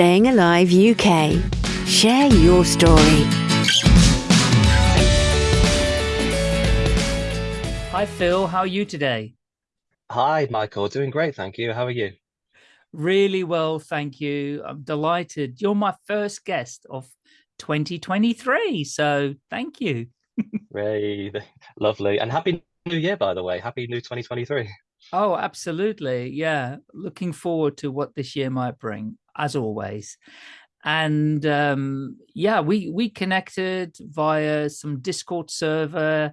Staying Alive UK. Share your story. Hi, Phil. How are you today? Hi, Michael. Doing great, thank you. How are you? Really well, thank you. I'm delighted. You're my first guest of 2023, so thank you. Ray, lovely. And happy new year, by the way. Happy new 2023. Oh, absolutely. Yeah. Looking forward to what this year might bring, as always. And um, yeah, we, we connected via some Discord server.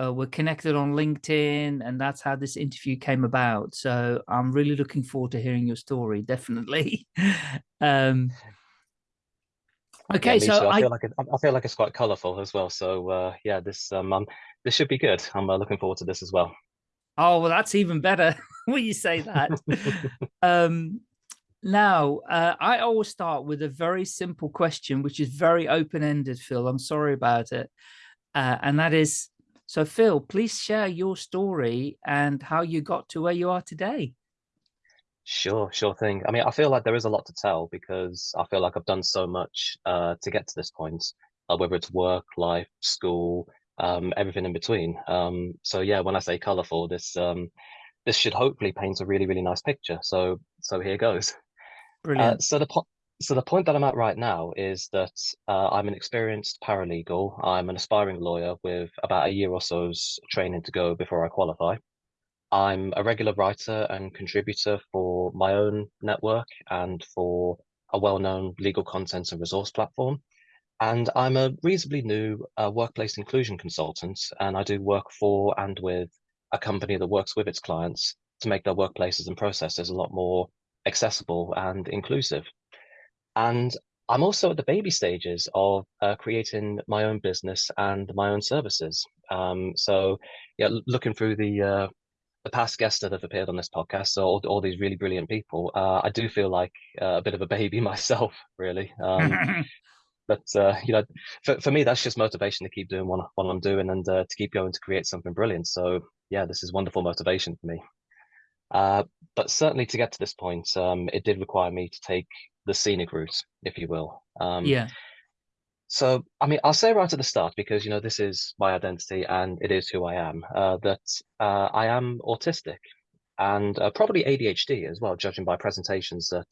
Uh, we're connected on LinkedIn, and that's how this interview came about. So I'm really looking forward to hearing your story, definitely. um, okay, yeah, so I, I feel like it, I feel like it's quite colourful as well. So uh, yeah, this um, um, this should be good. I'm uh, looking forward to this as well. Oh, well, that's even better when you say that. um, now, uh, I always start with a very simple question, which is very open-ended, Phil. I'm sorry about it. Uh, and that is, so Phil, please share your story and how you got to where you are today. Sure, sure thing. I mean, I feel like there is a lot to tell because I feel like I've done so much uh, to get to this point, uh, whether it's work, life, school, um, everything in between. Um, so yeah, when I say colourful, this um, this should hopefully paint a really, really nice picture. So so here goes. Uh, Brilliant. so the po so the point that I'm at right now is that uh, I'm an experienced paralegal. I'm an aspiring lawyer with about a year or so's training to go before I qualify. I'm a regular writer and contributor for my own network and for a well-known legal content and resource platform. And I'm a reasonably new uh, workplace inclusion consultant, and I do work for and with a company that works with its clients to make their workplaces and processes a lot more accessible and inclusive. And I'm also at the baby stages of uh, creating my own business and my own services. Um, so, yeah, looking through the uh, the past guests that have appeared on this podcast, so all, all these really brilliant people, uh, I do feel like uh, a bit of a baby myself, really. Um, but uh, you know, for, for me, that's just motivation to keep doing what, what I'm doing and uh, to keep going to create something brilliant. So yeah, this is wonderful motivation for me. Uh, but certainly to get to this point, um, it did require me to take the scenic route, if you will. Um, yeah. so, I mean, I'll say right at the start, because, you know, this is my identity and it is who I am, uh, that uh, I am autistic and uh, probably ADHD as well, judging by presentations that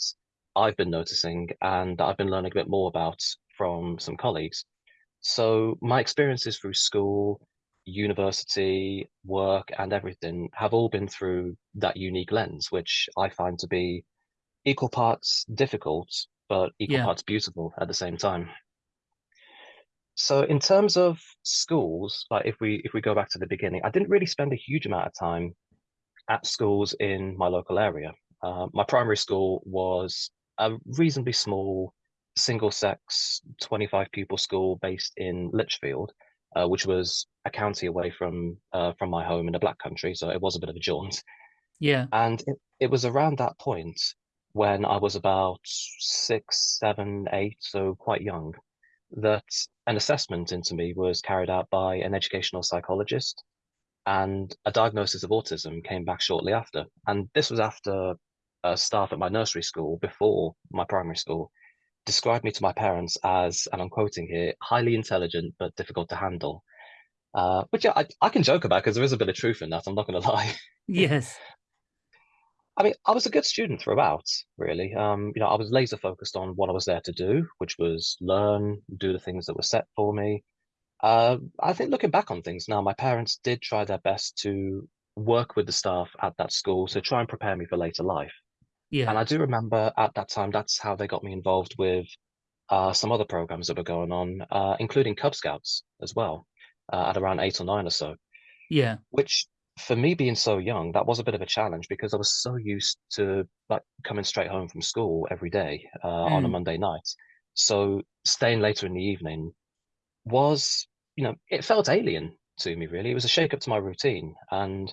I've been noticing and I've been learning a bit more about from some colleagues. So my experiences through school, university, work, and everything have all been through that unique lens, which I find to be equal parts difficult, but equal Yeah. parts beautiful at the same time. So in terms of schools, like if we if we go back to the beginning, I didn't really spend a huge amount of time at schools in my local area. Uh, my primary school was a reasonably small single sex 25 pupil school based in Lichfield, uh, which was a county away from uh, from my home in the Black Country, so it was a bit of a jaunt. Yeah. And it, it was around that point when I was about six, seven, eight, so quite young, that an assessment into me was carried out by an educational psychologist and a diagnosis of autism came back shortly after. And this was after uh, staff at my nursery school before my primary school described me to my parents as, and I'm quoting here, highly intelligent but difficult to handle. Uh, which yeah, I, I can joke about because there is a bit of truth in that. I'm not going to lie. Yes. I mean, I was a good student throughout, really. Um, you know, I was laser focused on what I was there to do, which was learn, do the things that were set for me. Uh, I think looking back on things now, my parents did try their best to work with the staff at that school to try and prepare me for later life. Yeah. And I do remember at that time, that's how they got me involved with uh, some other programs that were going on, uh, including Cub Scouts as well, uh, at around eight or nine or so, Yeah. which for me being so young, that was a bit of a challenge because I was so used to like coming straight home from school every day uh, on a Mm. Monday night. So staying later in the evening was, you know, it felt alien to me, really. It was a shake up to my routine and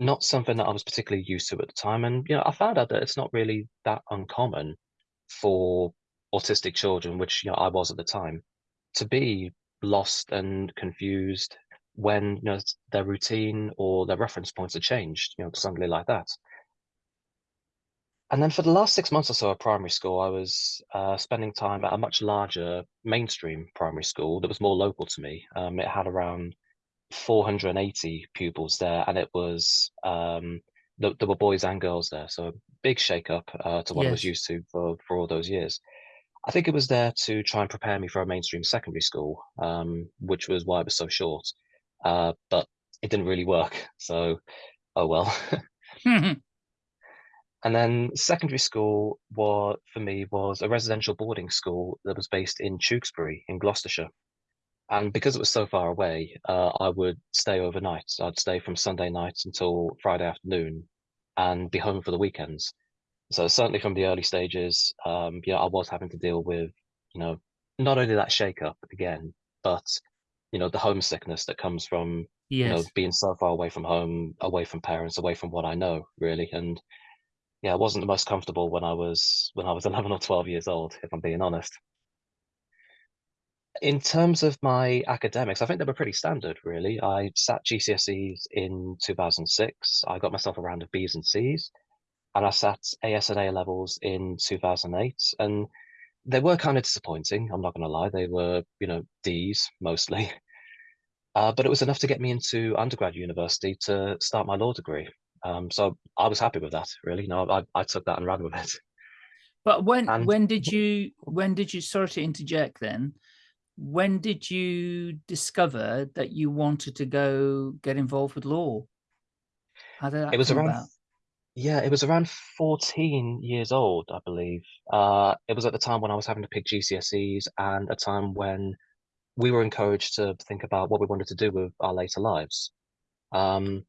not something that I was particularly used to at the time. And, you know, I found out that it's not really that uncommon for autistic children, which, you know, I was at the time, to be lost and confused when, you know, their routine or their reference points are changed, you know, suddenly like that. And then for the last six months or so at primary school, I was uh, spending time at a much larger mainstream primary school that was more local to me. Um, it had around 480 pupils there, and it was um, there, there were boys and girls there, so a big shake up uh, to what I was used to for for all those years. I think it was there to try and prepare me for a mainstream secondary school, um, which was why it was so short. Uh, but it didn't really work, so oh well. And then secondary school was for me was a residential boarding school that was based in Tewkesbury in Gloucestershire. And because it was so far away, uh, I would stay overnight. I'd stay from Sunday night until Friday afternoon and be home for the weekends. So certainly from the early stages, um, you know, I was having to deal with, you know, not only that shake up again, but you know, the homesickness that comes from, you know, being so far away from home, away from parents, away from what I know, really. And yeah, I wasn't the most comfortable when I was when I was 11 or 12 years old, if I'm being honest. In terms of my academics, I think they were pretty standard, really. I sat GCSEs in 2006. I got myself a round of Bs and Cs, and I sat AS and A levels in 2008. And they were kind of disappointing. I'm not going to lie. They were, you know, Ds mostly. Uh, but it was enough to get me into undergrad university to start my law degree. Um, so I was happy with that, really. You know, I, I took that and ran with it. But when And when did you when did you sorry to interject then? When did you discover that you wanted to go get involved with law? How did it was around, about? Yeah, it was around 14 years old, I believe. Uh, it was at the time when I was having to pick GCSEs and a time when we were encouraged to think about what we wanted to do with our later lives. Um,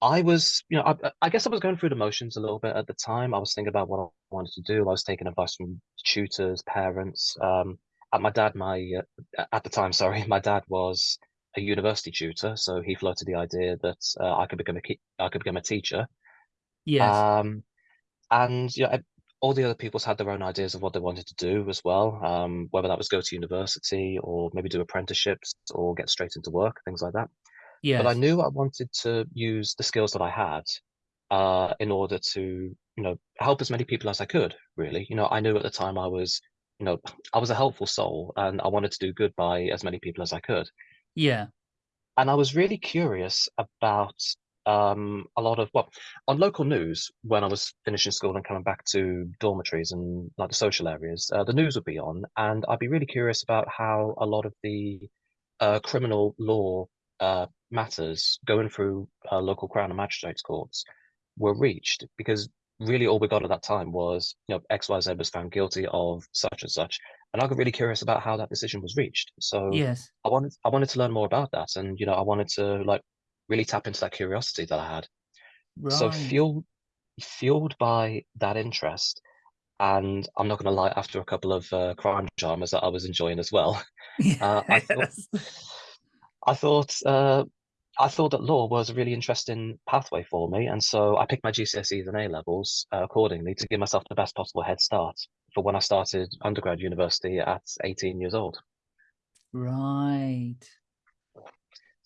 I was, you know, I, I guess I was going through the motions a little bit at the time. I was thinking about what I wanted to do. I was taking advice from tutors, parents. Um, at my dad, my uh, at the time, sorry, my dad was a university tutor, so he floated the idea that uh, I could become a I could become a teacher. Yes. Um, and yeah, I- all the other people's had their own ideas of what they wanted to do as well. Um, whether that was go to university or maybe do apprenticeships or get straight into work, things like that Yeah. but I Yes. knew I wanted to use the skills that I had uh, in order to, you know, help as many people as I could, really. You know, I knew at the time I was, you know, I was a helpful soul and I wanted to do good by as many people as I could. Yeah. And I was really curious about um, a lot of, well, on local news, when I was finishing school and coming back to dormitories and like the social areas, uh, the news would be on, and I'd be really curious about how a lot of the uh, criminal law uh, matters going through uh, local crown and magistrates courts were reached because really all we got at that time was you know XYZ was found guilty of such and such and I got really curious about how that decision was reached so Yes. I wanted I wanted to learn more about that and you know I wanted to like really tap into that curiosity that I had so fueled fueled by that interest and I'm not going to lie after a couple of uh, crime dramas that I was enjoying as well uh, I thought I thought uh, I thought that law was a really interesting pathway for me, and so I picked my GCSEs and A levels uh, accordingly to give myself the best possible head start for when I started undergrad university at 18 years old. Right.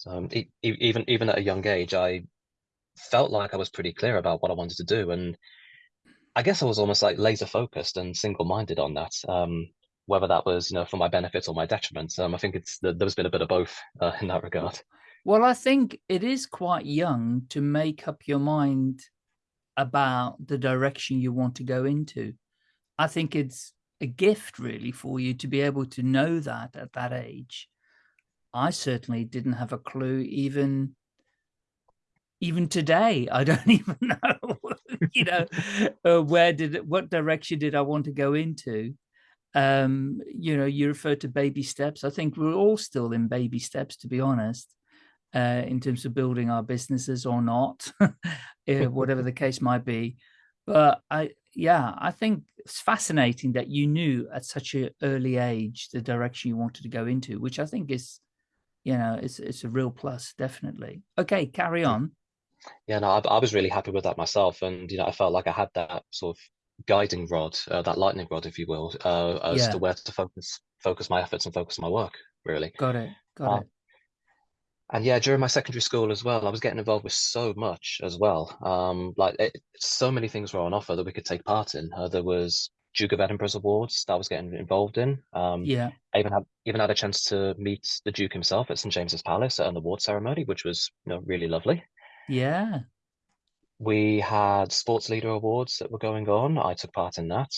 Um, e- even even at a young age, I felt like I was pretty clear about what I wanted to do, and I guess I was almost like laser focused and single minded on that. Um, whether that was you know for my benefit or my detriment, um, I think it's there's been a bit of both uh, in that regard. Well, I think it is quite young to make up your mind about the direction you want to go into. I think it's a gift really for you to be able to know that at that age. I certainly didn't have a clue even even today. I don't even know, you know, uh, where did what direction did I want to go into? Um, you know, you refer to baby steps. I think we're all still in baby steps, to be honest, uh, in terms of building our businesses or not, uh, whatever the case might be. But I, yeah, I think it's fascinating that you knew at such an early age the direction you wanted to go into, which I think is, you know, it's it's a real plus, definitely. Okay, carry on. Yeah, no, I, I was really happy with that myself, and you know, I felt like I had that sort of guiding rod, uh, that lightning rod, if you will, uh, as to where to focus focus my efforts and focus my work, really. got it, got Uh, it. and yeah, during my secondary school as well, I was getting involved with so much as well. Um, like it, so many things were on offer that we could take part in. Uh, there was Duke of Edinburgh's awards that I was getting involved in. Um, Yeah. I even had even had a chance to meet the Duke himself at St James's Palace at an award ceremony, which was you know really lovely. Yeah. We had sports leader awards that were going on. I took part in that.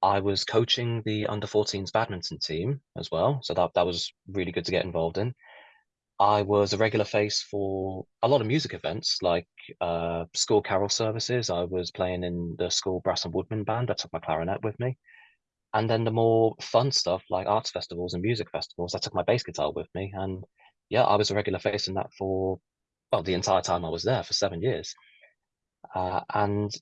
I was coaching the under 14s badminton team as well, so that that was really good to get involved in. I was a regular face for a lot of music events like uh, school carol services. I was playing in the school brass and woodwind band. I took my clarinet with me. And then the more fun stuff like arts festivals and music festivals, I took my bass guitar with me. And yeah, I was a regular face in that for well the entire time I was there for seven years. Uh, and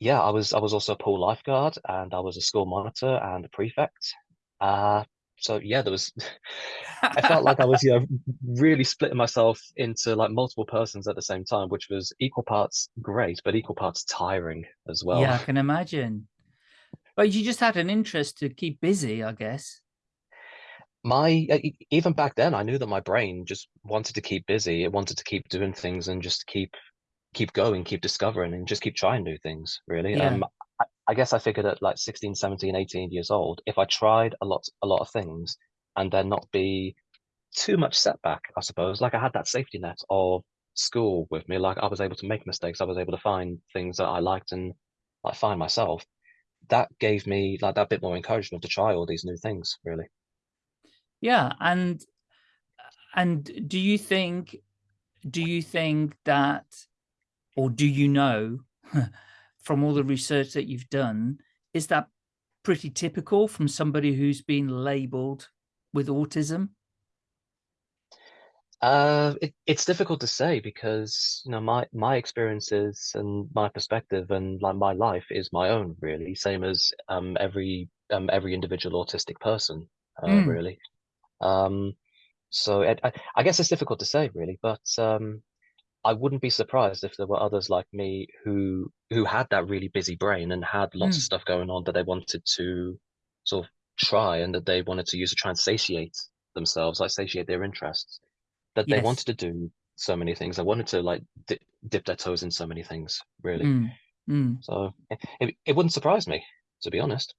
yeah, I was I was also a pool lifeguard and I was a school monitor and a prefect. Uh, so yeah, there was I felt like I was, you know, really splitting myself into like multiple persons at the same time, which was equal parts great, but equal parts tiring as well. Yeah, I can imagine. But you just had an interest to keep busy, I guess. My even back then, I knew that my brain just wanted to keep busy. It wanted to keep doing things and just keep keep going, keep discovering, and just keep trying new things. Really, Yeah. um, I, guess I figured at like 16, 17, 18 years old, if I tried a lot, a lot of things, and then not be too much setback, I suppose. Like I had that safety net of school with me. Like I was able to make mistakes. I was able to find things that I liked and like find myself. That gave me like that bit more encouragement to try all these new things, really. Yeah, and and do you think do you think that or do you know from all the research that you've done is that pretty typical from somebody who's been labeled with autism? Uh, it, it's difficult to say because you know my my experiences and my perspective and like my life is my own really, same as um every um every individual autistic person, uh, Mm, really. Um, so it, I, I guess it's difficult to say really, but um, I wouldn't be surprised if there were others like me who who had that really busy brain and had lots of mm, stuff going on that they wanted to sort of try and that they wanted to use to try and satiate themselves, like satiate their interests. That they wanted to do so many things. They wanted to like dip, dip their toes in so many things, really. Mm, mm. So it, it, it wouldn't surprise me, to be honest.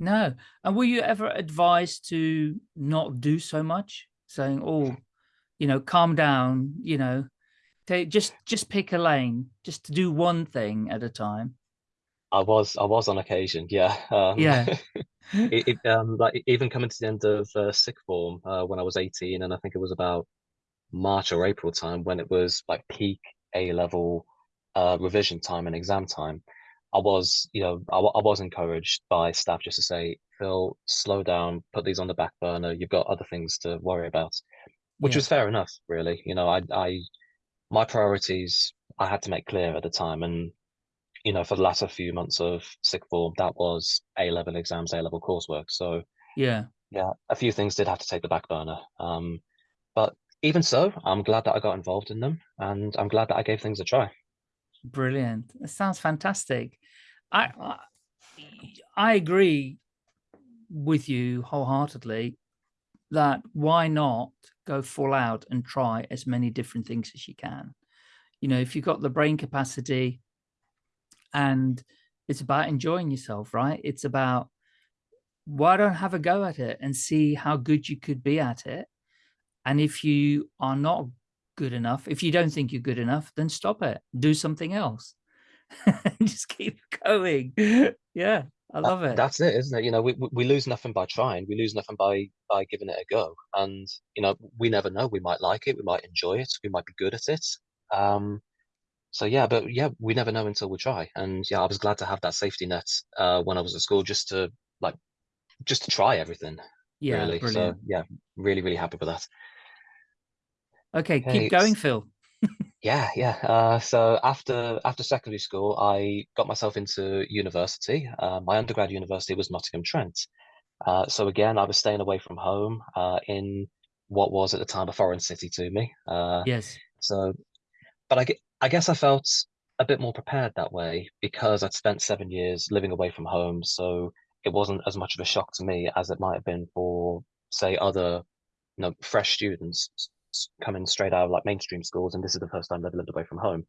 No. And were you ever advised to not do so much? Saying, oh, you know, calm down, you know, take just just pick a lane, just to do one thing at a time. I was I was on occasion, yeah. Um, Yeah. it, it um like even coming to the end of uh, sixth form uh, when I was 18, and I think it was about March or April time when it was like peak A level uh, revision time and exam time. I was, you know, I, I was encouraged by staff just to say, Phil, slow down, put these on the back burner. You've got other things to worry about, which Yeah. was fair enough, really. You know, I, I, my priorities I had to make clear at the time, and you know, for the latter few months of sixth form, that was A level exams, A level coursework. So Yeah. yeah, a few things did have to take the back burner. Um, but even so, I'm glad that I got involved in them, and I'm glad that I gave things a try. Brilliant. That sounds fantastic. I I I agree with you wholeheartedly that why not go full out and try as many different things as you can. You know, if you've got the brain capacity and it's about enjoying yourself, right? It's about why don't have a go at it and see how good you could be at it. And if you are not good enough, if you don't think you're good enough, then stop it. Do something else. Just keep going. Yeah, I love it. that's it, isn't it? You know, we we lose nothing by trying. We lose nothing by by giving it a go. And you know, we never know. We might like it. We might enjoy it. We might be good at it. Um, so yeah, but yeah, we never know until we try. And yeah, I was glad to have that safety net uh, when I was at school, just to like just to try everything, Yeah, really. So brilliant. yeah, really, really happy with that. Okay, keep going, Phil. Yeah, yeah. Uh, so after after secondary school, I got myself into university. Uh, my undergrad university was Nottingham Trent. Uh, so again, I was staying away from home uh, in what was at the time a foreign city to me. Uh, Yes. so, but I, I guess I felt a bit more prepared that way because I'd spent seven years living away from home. So it wasn't as much of a shock to me as it might have been for, say, other, you know, fresh students. Coming straight out of like mainstream schools, and this is the first time they've lived away from home.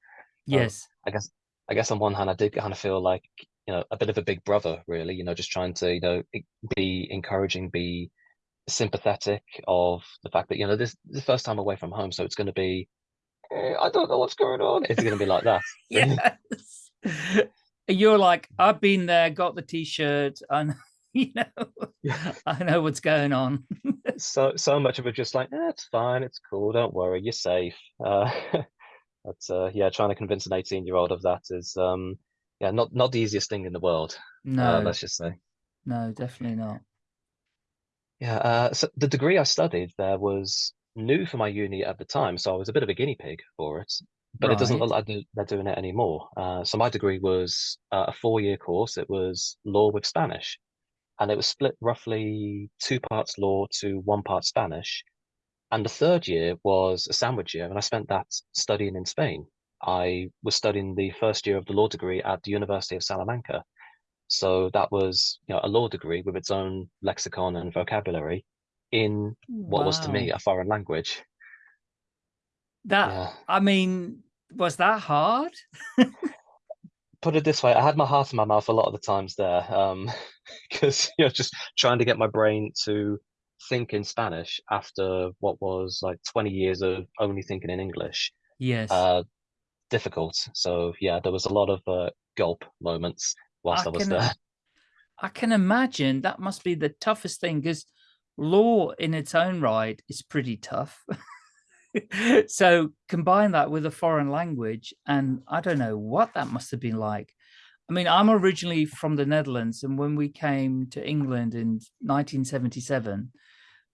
Yes. I guess I guess on one hand, I did kind of feel like you know a bit of a big brother, really. You know, just trying to you know be encouraging, be sympathetic of the fact that you know this, this is the first time away from home, so it's going to be eh, I don't know what's going on. It's going to be like that. yes. You're like, I've been there, got the t-shirt, and you know, I know what's going on. so so much of it just like, eh, it's fine, it's cool, don't worry, you're safe. Uh, but uh, yeah, trying to convince an 18 year old of that is um, yeah, not not the easiest thing in the world. Uh, No, let's just say. no, definitely not. Yeah, uh, so the degree I studied there was new for my uni at the time, so I was a bit of a guinea pig for it. But it doesn't look Right. like they- they're doing it anymore. Uh, so my degree was uh, a four-year course. It was law with Spanish, and it was split roughly two parts law to one part Spanish. And the third year was a sandwich year, and I spent that studying in Spain. I was studying the first year of the law degree at the University of Salamanca. So that was, you know, a law degree with its own lexicon and vocabulary in what was to me a foreign language. That, Yeah. I mean, was that hard? Put it this way, I had my heart in my mouth a lot of the times there, um, because you know, just trying to get my brain to think in Spanish after what was like 20 years of only thinking in English, Yes. uh, difficult. So yeah, there was a lot of uh, gulp moments whilst I, I was can, there. I can imagine that must be the toughest thing because law in its own right is pretty tough. so combine that with a foreign language and I don't know what that must have been like. I mean, I'm originally from the Netherlands and when we came to England in 1977,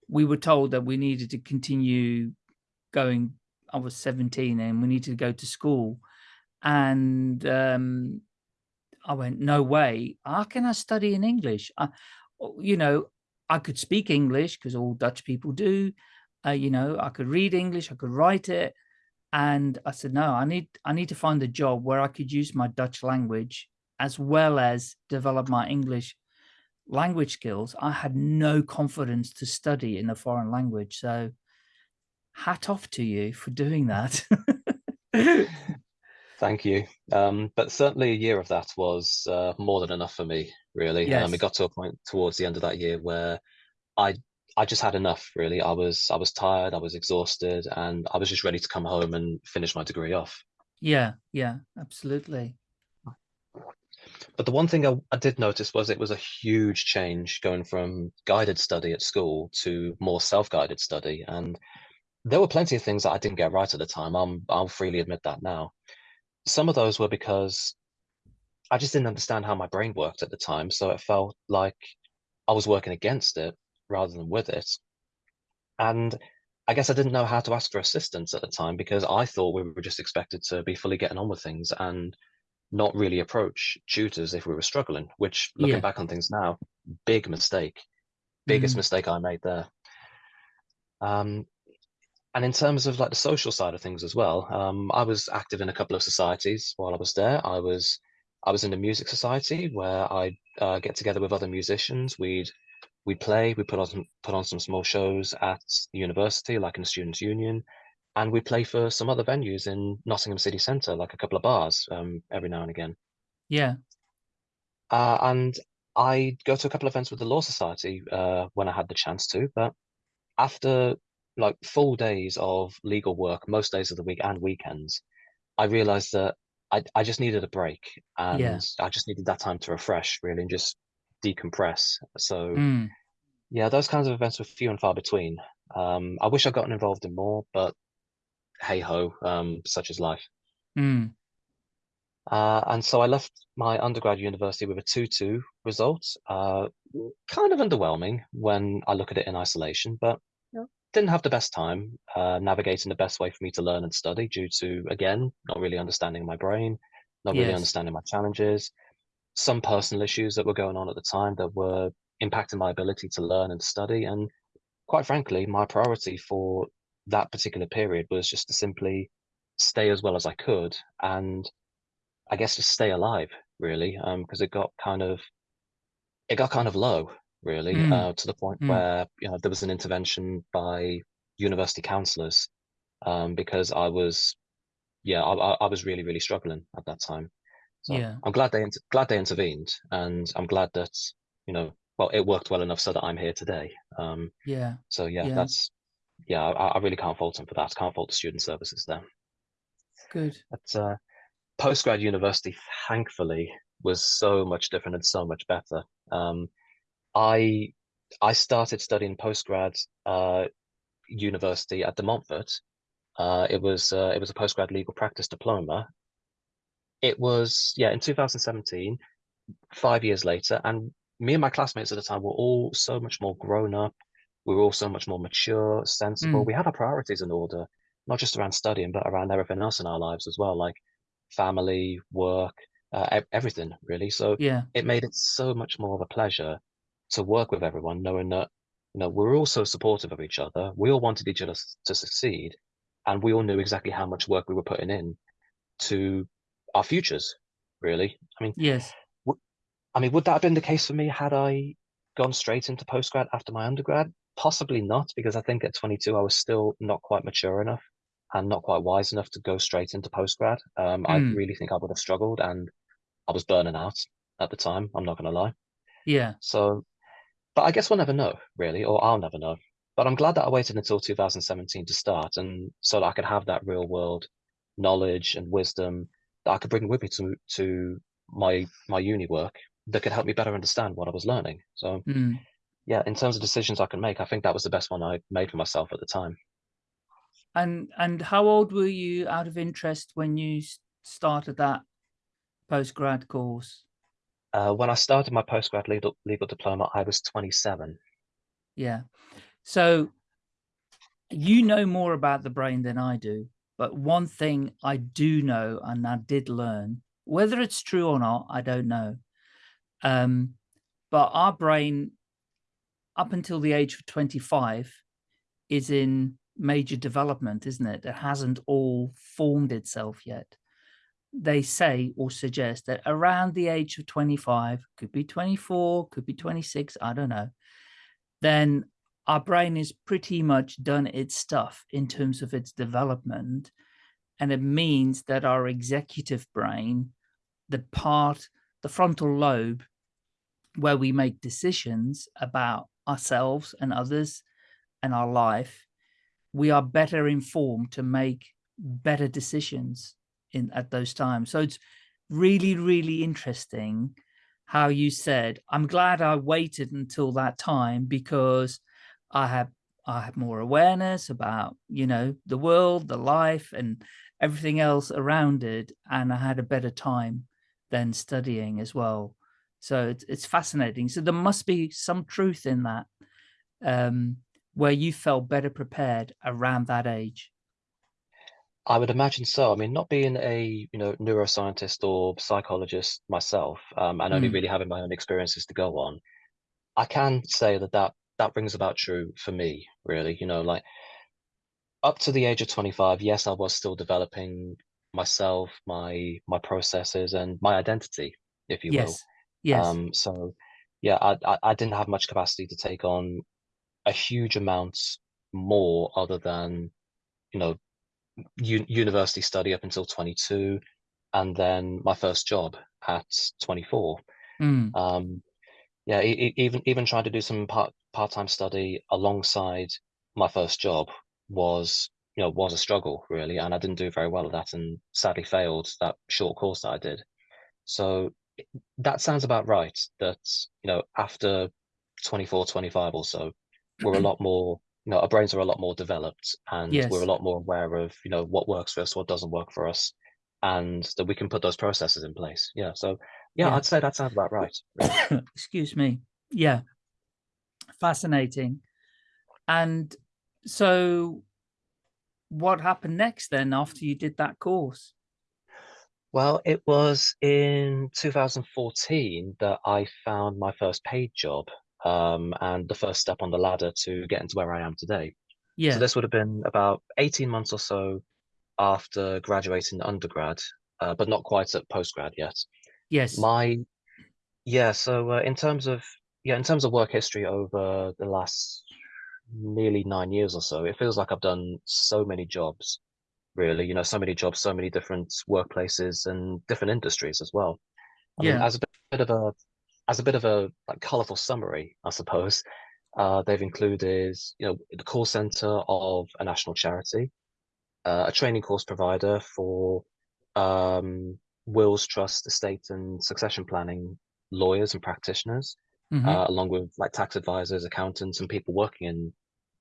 we were told that we needed to continue going. I was 17 and we needed to go to school. And um, I went, no way. How can I study in English? I, you know, I could speak English because all Dutch people do. Uh, you know, I could read English, I could write it. And I said, no, I need, I need to find a job where I could use my Dutch language as well as develop my English language skills. I had no confidence to study in a foreign language. So hat off to you for doing that. Thank you. Um, but certainly a year of that was uh, more than enough for me, really. Um, Yes. it got to a point towards the end of that year where I I just had enough, really. I was I was tired, I was exhausted, and I was just ready to come home and finish my degree off. yeah, yeah, absolutely. But the one thing I, I did notice was it was a huge change going from guided study at school to more self-guided study. And there were plenty of things that I didn't get right at the time. I'm, I'll freely admit that now. Some of those were because I just didn't understand how my brain worked at the time. So it felt like I was working against it rather than with it. And I guess I didn't know how to ask for assistance at the time because I thought we were just expected to be fully getting on with things and not really approach tutors if we were struggling, which looking Yeah. back on things now, big mistake, biggest Mm. mistake I made there. Um, and in terms of like the social side of things as well, um, I was active in a couple of societies while I was there. I was I was in a music society where I uh, get together with other musicians. We'd we'd play, we put on some, put on some small shows at the university, like in the students' union, and we play for some other venues in Nottingham city centre, like a couple of bars, um, every now and again. Yeah. Uh, and I'd go to a couple of events with the Law Society uh, when I had the chance to, but after like full days of legal work, most days of the week and weekends, I realized that I, I just needed a break and Yeah. I just needed that time to refresh really and just decompress. So Mm. Yeah, those kinds of events were few and far between. Um, I wish I'd gotten involved in more, but hey ho, um, such is life. Mm. Uh, and so I left my undergrad university with a 2-2 result. Uh, kind of underwhelming when I look at it in isolation, but you know, didn't have the best time uh, navigating the best way for me to learn and study due to, again, not really understanding my brain, not really Yes. understanding my challenges, some personal issues that were going on at the time that were impacting my ability to learn and study. And quite frankly, my priority for that particular period was just to simply stay as well as I could and I guess just stay alive really um because it got kind of it got kind of low really Mm. uh to the point Mm. where you know there was an intervention by university counselors um, because I was, yeah, I, I, I was really, really struggling at that time. So Yeah. I'm glad they glad they intervened, and I'm glad that you know, well, it worked well enough so that I'm here today. Um, Yeah. so yeah, Yeah. that's yeah, I, I really can't fault them for that. Can't fault the student services there. Good. But uh, postgrad university, thankfully, was so much different and so much better. Um, I I started studying postgrad uh, university at De Montfort. Uh, it was uh, it was a postgrad legal practice diploma. It was yeah in 2017, five years later, and me and my classmates at the time were all so much more grown up. We were all so much more mature, sensible. Mm. We had our priorities in order, not just around studying, but around everything else in our lives as well, like family, work, uh, everything really. So Yeah. it made it so much more of a pleasure to work with everyone, knowing that you know we're all so supportive of each other. We all wanted each other to succeed, and we all knew exactly how much work we were putting in to our futures. Really, I mean, Yes. I mean, would that have been the case for me had I gone straight into postgrad after my undergrad? Possibly not, because I think at 22 I was still not quite mature enough and not quite wise enough to go straight into postgrad. Um, I Mm. really think I would have struggled, and I was burning out at the time. I'm not going to lie. Yeah. So, but I guess we'll never know, really, or I'll never know. But I'm glad that I waited until 2017 to start, and so that I could have that real world knowledge and wisdom that I could bring with me to to my my uni work that could help me better understand what I was learning. So, Mm. yeah, in terms of decisions I can make, I think that was the best one I made for myself at the time. And and how old were you out of interest when you started that postgrad course? Uh, when I started my postgrad legal legal diploma, I was 27. Yeah. So you know more about the brain than I do, but one thing I do know and I did learn, whether it's true or not, I don't know. Um, but our brain, up until the age of 25, is in major development, isn't it? It hasn't all formed itself yet. They say or suggest that around the age of 25, could be 24, could be 26, I don't know, then our brain is pretty much done its stuff in terms of its development. And it means that our executive brain, the part, the frontal lobe, where we make decisions about ourselves and others and our life, we are better informed to make better decisions in at those times. So it's really, really interesting how you said, I'm glad I waited until that time because I have I have more awareness about, you know, the world, the life and everything else around it. And I had a better time than studying as well. So it's it's fascinating. So there must be some truth in that, um, where you felt better prepared around that age. I would imagine so. I mean, not being a you know neuroscientist or psychologist myself, um, and only Mm. really having my own experiences to go on, I can say that that that brings about true for me. Really, you know, like up to the age of 25, yes, I was still developing myself, my my processes, and my identity, if you will. Yes. Yes. Um, so yeah, I, I I didn't have much capacity to take on a huge amount more other than you know university study up until 22 and then my first job at 24 Mm. um yeah even even trying to do some part part-time study alongside my first job was you know was a struggle really and I didn't do very well at that and sadly failed that short course that I did so that sounds about right that you know after 24 25 or so we're a lot more you know our brains are a lot more developed and we're a lot more aware of you know what works for us what doesn't work for us and that we can put those processes in place yeah so yeah Yeah. i'd say that sounds about right really. Excuse me. Yeah. Fascinating. And so what happened next then after you did that course? well it was in 2014 that i found my first paid job um, and the first step on the ladder to get into where i am today Yeah. So this would have been about 18 months or so after graduating undergrad, uh, but not quite at postgrad yet. yes. My yeah, so uh, in terms of yeah, in terms of work history over the last nearly nine years or so, it feels like I've done so many jobs, really. You know, so many jobs, so many different workplaces and different industries as well. I mean, Yeah. as a bit of a as a bit of a like colorful summary, I suppose, uh, they've included, you know, the call center of a national charity, uh, a training course provider for um, wills, trust, estate, and succession planning lawyers and practitioners, Mhm. uh, along with like tax advisors, accountants, and people working in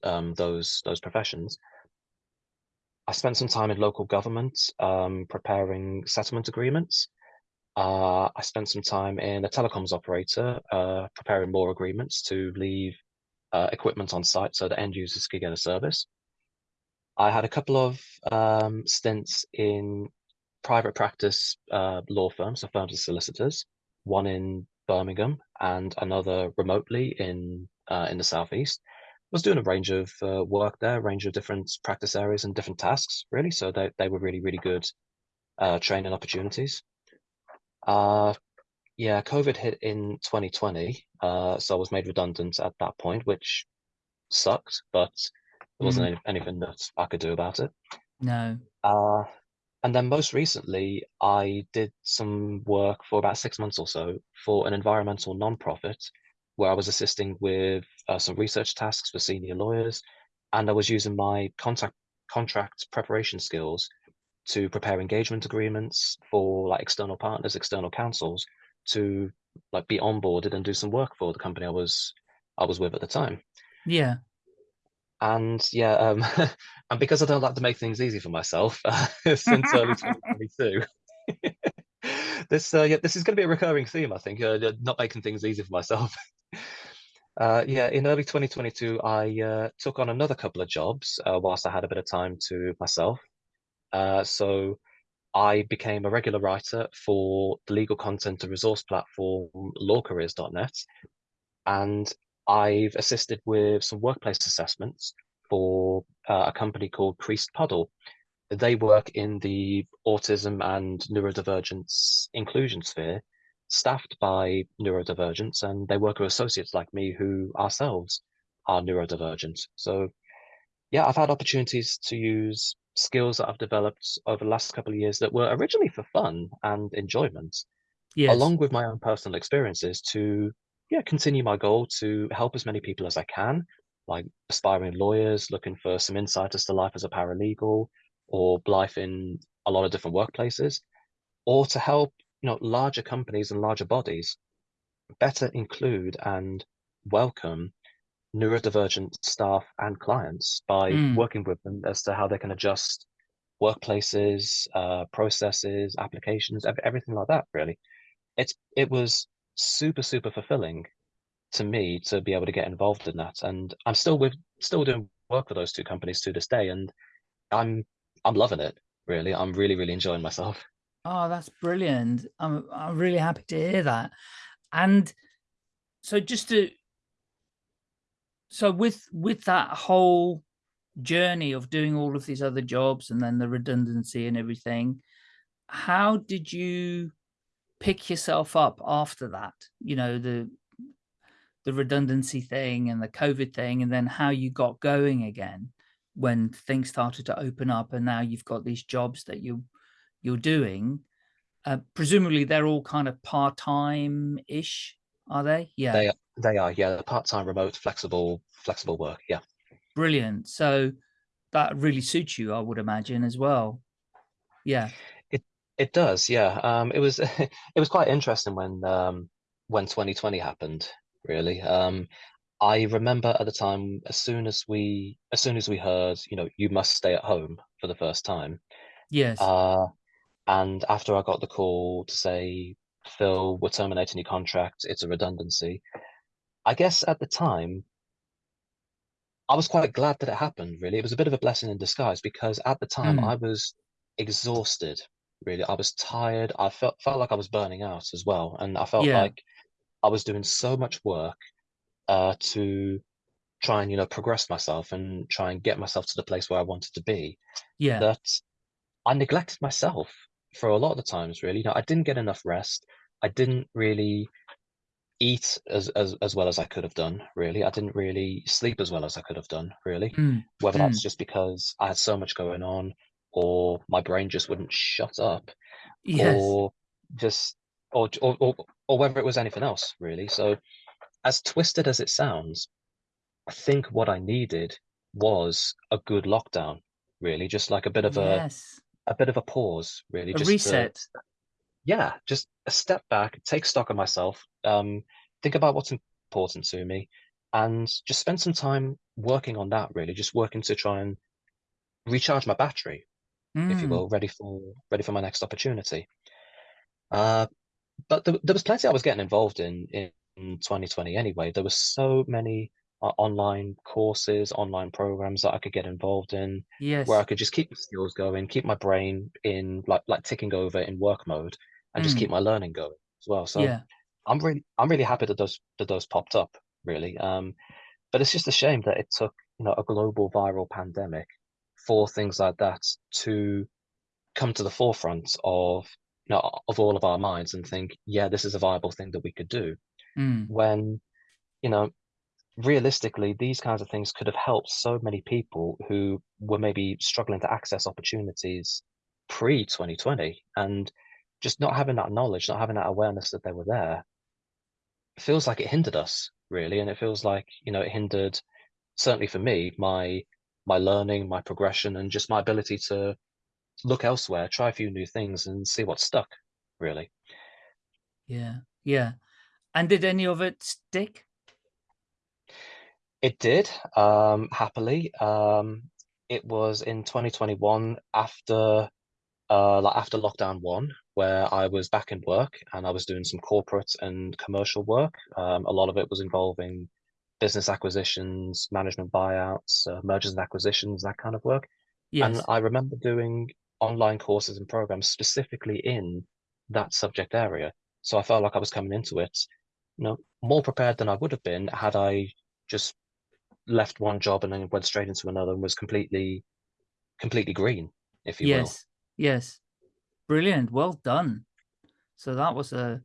um, those those professions. I spent some time in local government um, preparing settlement agreements. Uh, I spent some time in a telecoms operator uh, preparing more agreements to leave uh, equipment on site so that end users could get a service. I had a couple of um, stints in private practice uh, law firms, so firms of solicitors, one in Birmingham and another remotely in uh, in the southeast. I Was doing a range of uh, work there, a range of different practice areas and different tasks, really. So they they were really really good uh, training opportunities. Uh, yeah, COVID hit in 2020, uh, so I was made redundant at that point, which sucked, but there wasn't any, anything that I could do about it. No. Uh, and then most recently, I did some work for about six months or so for an environmental nonprofit where I was assisting with uh, some research tasks for senior lawyers, and I was using my contact contract preparation skills to prepare engagement agreements for like external partners, external counsels to like be onboarded and do some work for the company I was I was with at the time. Yeah. And yeah, um, and because I don't like to make things easy for myself, uh, since early 2022, this uh, yeah, this is going to be a recurring theme, I think. Uh, not making things easy for myself. Uh, yeah, in early 2022, I uh, took on another couple of jobs uh, whilst I had a bit of time to myself. Uh, so I became a regular writer for the legal content and resource platform lawcareers.net, and I've assisted with some workplace assessments for uh, a company called Priest Puddle. They work in the autism and neurodivergence inclusion sphere, staffed by neurodivergents, and they work with associates like me who ourselves are neurodivergent. So, yeah, I've had opportunities to use skills that I've developed over the last couple of years that were originally for fun and enjoyment, Yes. along with my own personal experiences to yeah continue my goal to help as many people as I can, like aspiring lawyers looking for some insight as to life as a paralegal or life in a lot of different workplaces, or to help you know larger companies and larger bodies better include and welcome neurodivergent staff and clients by Mm. working with them as to how they can adjust workplaces, uh, processes, applications, everything like that. Really, it's it was super super fulfilling to me to be able to get involved in that, and I'm still with still doing work for those two companies to this day, and I'm I'm loving it. Really, I'm really really enjoying myself. Oh, that's brilliant. I'm I'm really happy to hear that. And so just to so with with that whole journey of doing all of these other jobs and then the redundancy and everything, how did you pick yourself up after that? You know, the the redundancy thing and the COVID thing, and then how you got going again when things started to open up and now you've got these jobs that you you're doing. Uh, presumably they're all kind of part-time ish, are they? Yeah. They are, they are yeah part time, remote, flexible flexible work. Yeah. Brilliant. So that really suits you, I would imagine, as well. Yeah. It does, yeah. Um, it was it was quite interesting when um, when 2020 happened. Really, um, I remember at the time, as soon as we as soon as we heard, you know, you must stay at home for the first time. Yes. Uh, and after I got the call to say, Phil, we're terminating your contract. It's a redundancy. I guess at the time, I was quite glad that it happened. Really, it was a bit of a blessing in disguise because at the time Mm. I was exhausted. Really, I was tired. I felt felt like I was burning out as well, and I felt Yeah. like I was doing so much work uh, to try and you know progress myself and try and get myself to the place where I wanted to be yeah. that I neglected myself for a lot of the times. Really, you know, I didn't get enough rest. I didn't really eat as, as as well as I could have done. Really, I didn't really sleep as well as I could have done. Really, Mm, whether mm, that's just because I had so much going on, or my brain just wouldn't shut up, yes. or just or or or, or whether it was anything else. Really, so as twisted as it sounds, I think what I needed was a good lockdown. Really, just like a bit of a Yes. a bit of a pause. Really, A just to reset. yeah, just a step back, take stock of myself, um, think about what's important to me, and just spend some time working on that, really, just working to try and recharge my battery, if you Mm, will, ready for ready for my next opportunity. Uh, but there, there was plenty I was getting involved in in 2020 anyway. There were so many uh, online courses, online programs that I could get involved in, where I could just keep the skills going, keep my brain in like like ticking over in work mode, and just keep Mm, my learning going as well. So yeah. I'm really I'm really happy that those that those popped up, really. Um, but it's just a shame that it took, you know, a global viral pandemic for things like that to come to the forefront of, you know, of all of our minds and think, yeah, this is a viable thing that we could do. Mm, When, you know, realistically, these kinds of things could have helped so many people who were maybe struggling to access opportunities pre 2020 and just not having that knowledge, not having that awareness that they were there feels like it hindered us really and it feels like you know it hindered certainly for me my my learning my progression and just my ability to look elsewhere try a few new things and see what stuck really yeah. Yeah. And did any of it stick? it did um happily um it was in 2021 after uh like after lockdown one where I was back in work and I was doing some corporate and commercial work um a lot of it was involving business acquisitions management buyouts uh, mergers and acquisitions that kind of work And I remember doing online courses and programs specifically in that subject area. So I felt like I was coming into it, you know, more prepared than I would have been had I just left one job and then went straight into another and was completely, completely green, if you will. Yes. Yes. Brilliant. Well done. So that was a,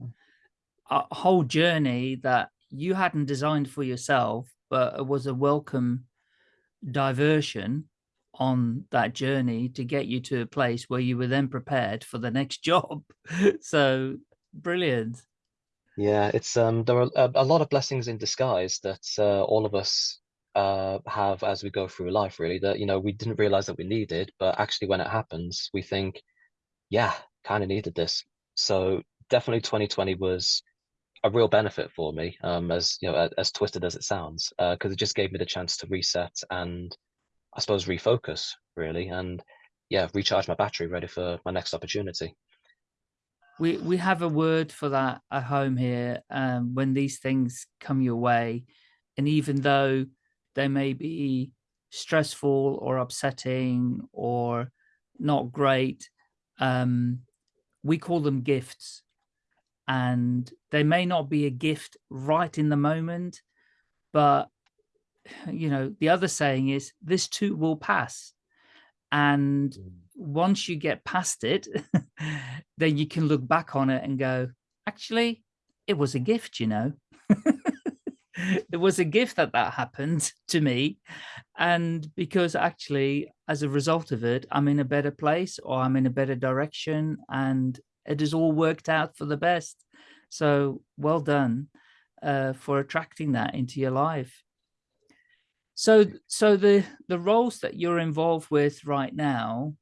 a whole journey that you hadn't designed for yourself, but it was a welcome diversion on that journey to get you to a place where you were then prepared for the next job. so brilliant. Yeah, it's um there are a, a lot of blessings in disguise that uh, all of us uh have as we go through life, really, that you know we didn't realize that we needed, but actually when it happens, we think yeah, kind of needed this. So definitely 2020 was a real benefit for me, um, as you know, as, twisted as it sounds, because uh, it just gave me the chance to reset and I suppose refocus really, and yeah, recharge my battery, ready for my next opportunity. We we have a word for that at home here um, when these things come your way, and even though they may be stressful or upsetting or not great, um, we call them gifts and they may not be a gift right in the moment, but you know, the other saying is this too will pass. And Mm. once you get past it, then you can look back on it and go, actually, it was a gift, you know. it was a gift that that happened to me. And because actually, as a result of it, I'm in a better place or I'm in a better direction and it has all worked out for the best. So well done uh, for attracting that into your life. So, so the the roles that you're involved with right now,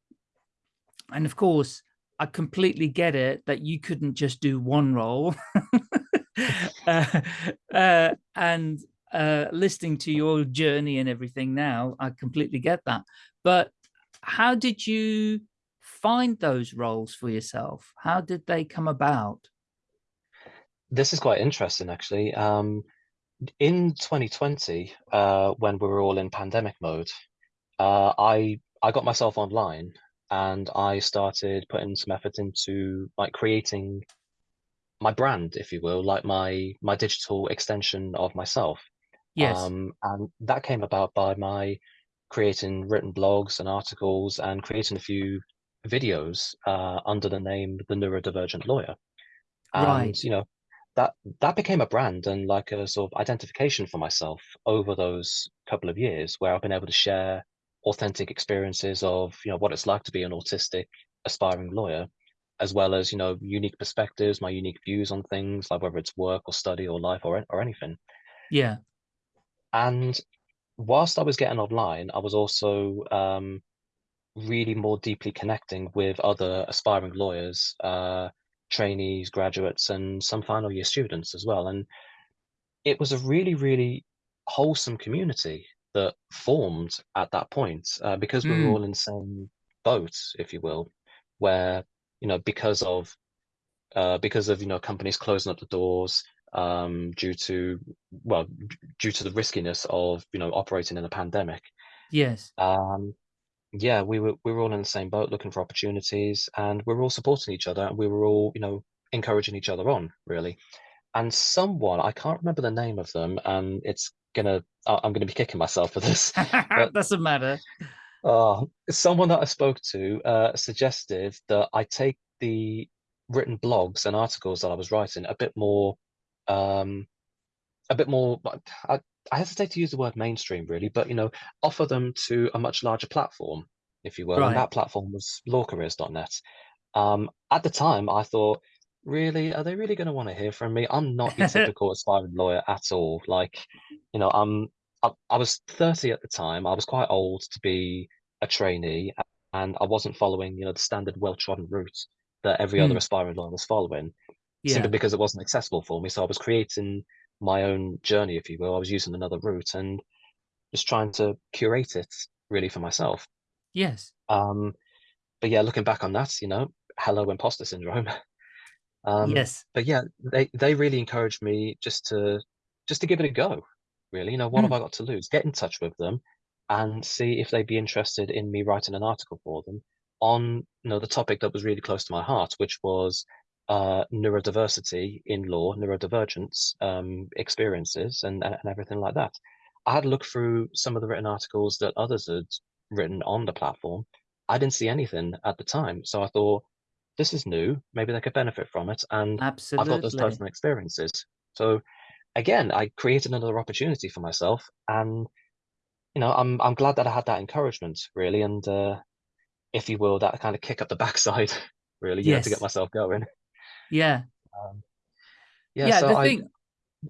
and of course, I completely get it that you couldn't just do one role. uh, uh, and uh, listening to your journey and everything now, I completely get that. But how did you find those roles for yourself? How did they come about? This is quite interesting, actually. Um, in 2020, uh, when we were all in pandemic mode, uh, I I got myself online and I started putting some effort into like creating my brand, if you will, like my my digital extension of myself. Yes, Um, and that came about by my creating written blogs and articles and creating a few videos uh, under the name The Neurodivergent Lawyer. And, right. you know, that that became a brand and like a sort of identification for myself over those couple of years where I've been able to share authentic experiences of you know what it's like to be an autistic aspiring lawyer as well as you know unique perspectives my unique views on things like whether it's work or study or life or, or anything yeah and whilst i was getting online i was also um, really more deeply connecting with other aspiring lawyers uh, trainees graduates and some final year students as well. And it was a really really wholesome community that formed at that point uh, because we were Mm. all in the same boat if you will where you know because of uh, because of you know companies closing up the doors um, due to well due to the riskiness of you know operating in a pandemic. Yes. Um, yeah we were we were all in the same boat looking for opportunities and we were all supporting each other and we were all you know encouraging each other on really and someone I can't remember the name of them and it's gonna I'm gonna be kicking myself for this But- doesn't matter uh, someone that I spoke to uh, suggested that I take the written blogs and articles that I was writing a bit more, um, a bit more. I, I hesitate to use the word mainstream, really, but you know, offer them to a much larger platform, if you will. Right. And that platform was lawcareers.net. Um, at the time, I thought, really, are they really going to want to hear from me? I'm not your typical aspiring lawyer at all. Like, you know, I'm I, I was 30 at the time. I was quite old to be a trainee, and I wasn't following, you know, the standard well-trodden route that every other Hmm. aspiring lawyer was following, yeah simply because it wasn't accessible for me. So I was creating my own journey, if you will. I was using another route and just trying to curate it really for myself. yes Um, but yeah, looking back on that, you know, hello imposter syndrome. Um, yes but yeah, they they really encouraged me just to just to give it a go. Really, you know, what Mm. have I got to lose? Get in touch with them and see if they'd be interested in me writing an article for them on you know the topic that was really close to my heart, which was uh, neurodiversity in law, neurodivergence um, experiences, and and everything like that. I had a look through some of the written articles that others had written on the platform. I didn't see anything at the time, so I thought this is new. Maybe they could benefit from it, and I've got those personal experiences. So again, I created another opportunity for myself, and you know, I'm I'm glad that I had that encouragement, really, and uh, if you will, that kind of kick up the backside, really, you know, to get myself going. Yeah. Um, yeah, yeah, so the I thing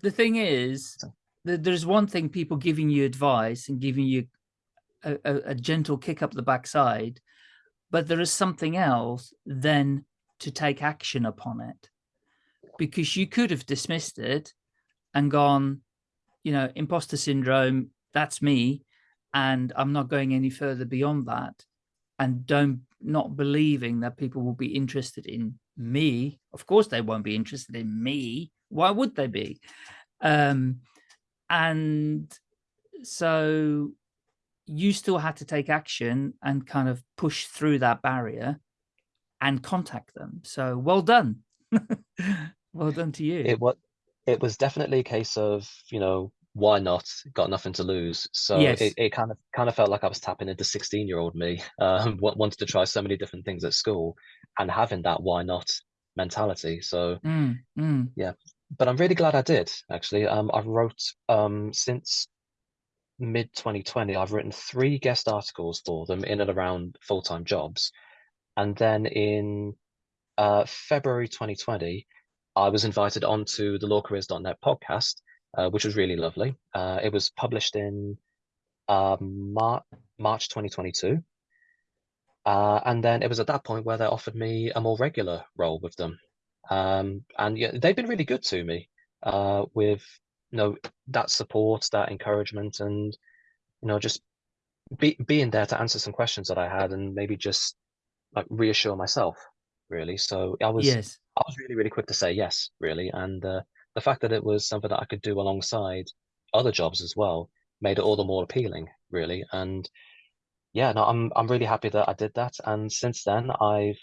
the thing is that there's one thing people giving you advice and giving you a, a, a gentle kick up the backside but there is something else then to take action upon it. Because you could have dismissed it and gone you know imposter syndrome that's me and i'm not going any further beyond that and don't not believing that people will be interested in me of course they won't be interested in me. Why would they be? Um and so you still had to take action and kind of push through that barrier and contact them. So well done. Well done to you. It was it was definitely a case of you know why not? Got nothing to lose. So Yes. it, it kind of kind of felt like i was tapping into 16 year old me um wanted to try so many different things at school and having that why not mentality. So Mm, mm. but i'm really glad i did actually. Um i've wrote um since mid 2020 i've written three guest articles for them in and around full-time jobs. And then in uh february 2020 i was invited onto the lawcareers.net podcast uh, which was really lovely. Uh it was published in um Mar- march 2022 uh and then it was at that point where they offered me a more regular role with them. Um and yeah they've been really good to me uh with you know that support that encouragement and you know just be, being there to answer some questions that i had and maybe just like reassure myself really. So i was yes. I was really really quick to say yes really. And uh, the fact that it was something that i could do alongside other jobs as well made it all the more appealing really. And yeah no i'm i'm really happy that i did that and since then i've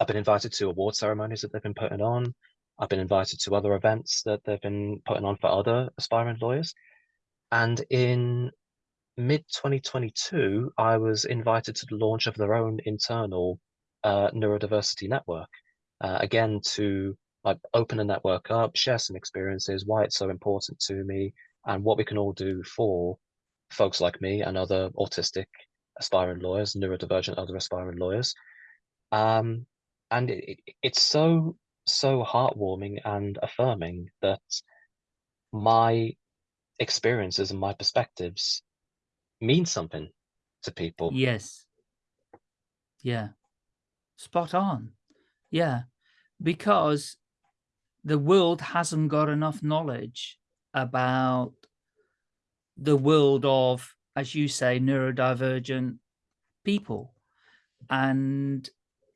i've been invited to award ceremonies that they've been putting on. I've been invited to other events that they've been putting on for other aspiring lawyers. And in mid 2022 i was invited to the launch of their own internal uh, neurodiversity network. Uh, again to like open a network up, share some experiences, why it's so important to me, and what we can all do for folks like me and other autistic aspiring lawyers, neurodivergent other aspiring lawyers. Um, and it, it, it's so so heartwarming and affirming that my experiences and my perspectives mean something to people. Yes. Yeah. Spot on. Yeah. Because the world hasn't got enough knowledge about the world of, as you say, neurodivergent people. And